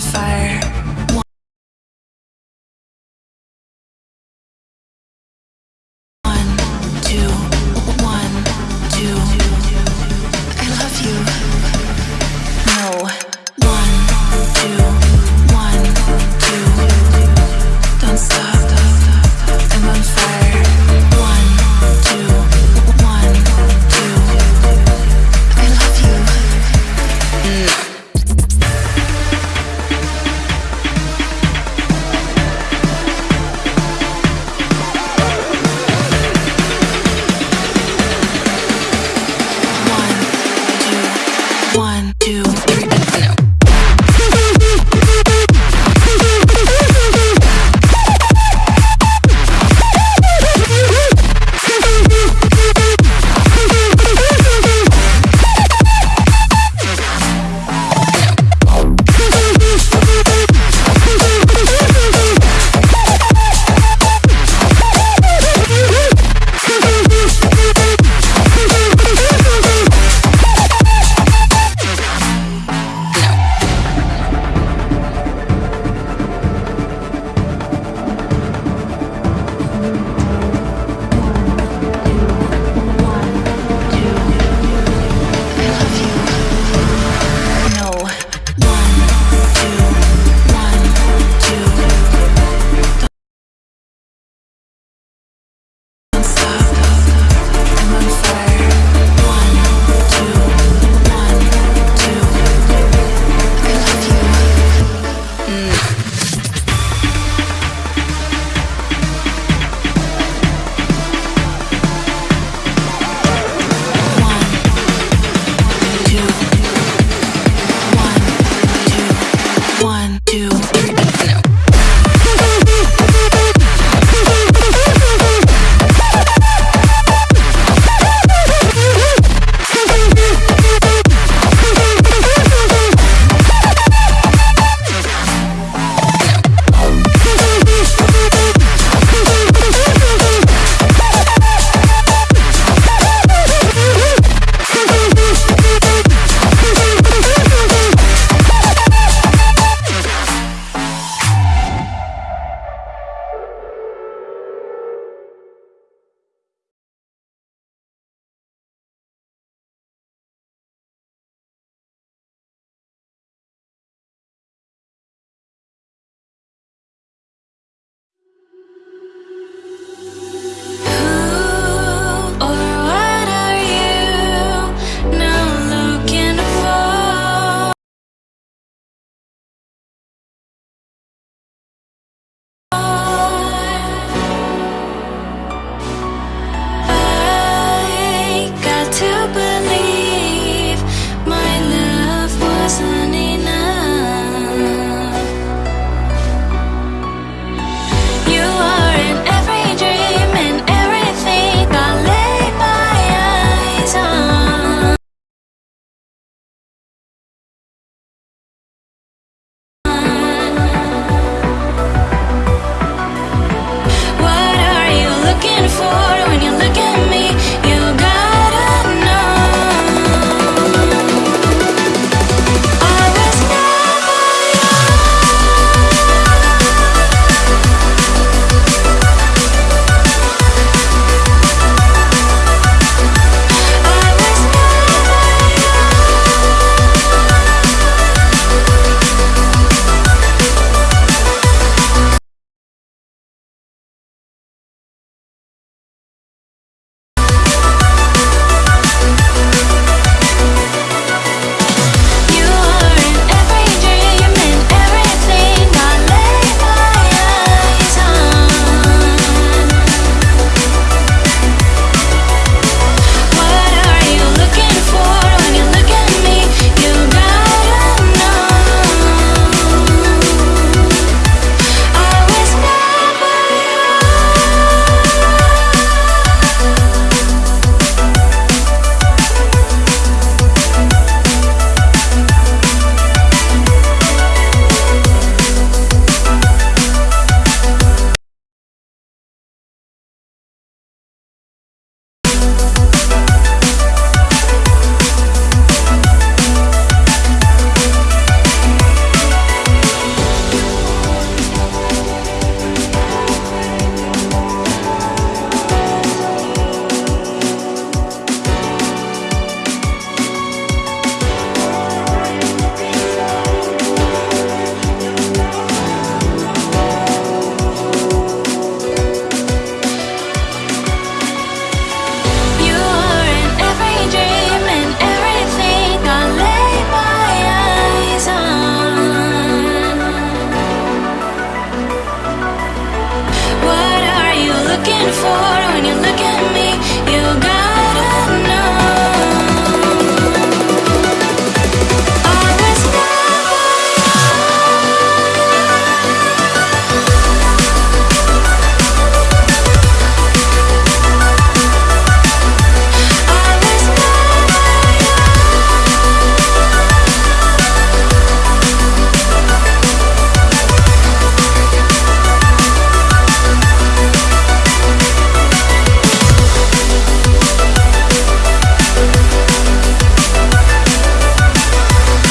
fire. two.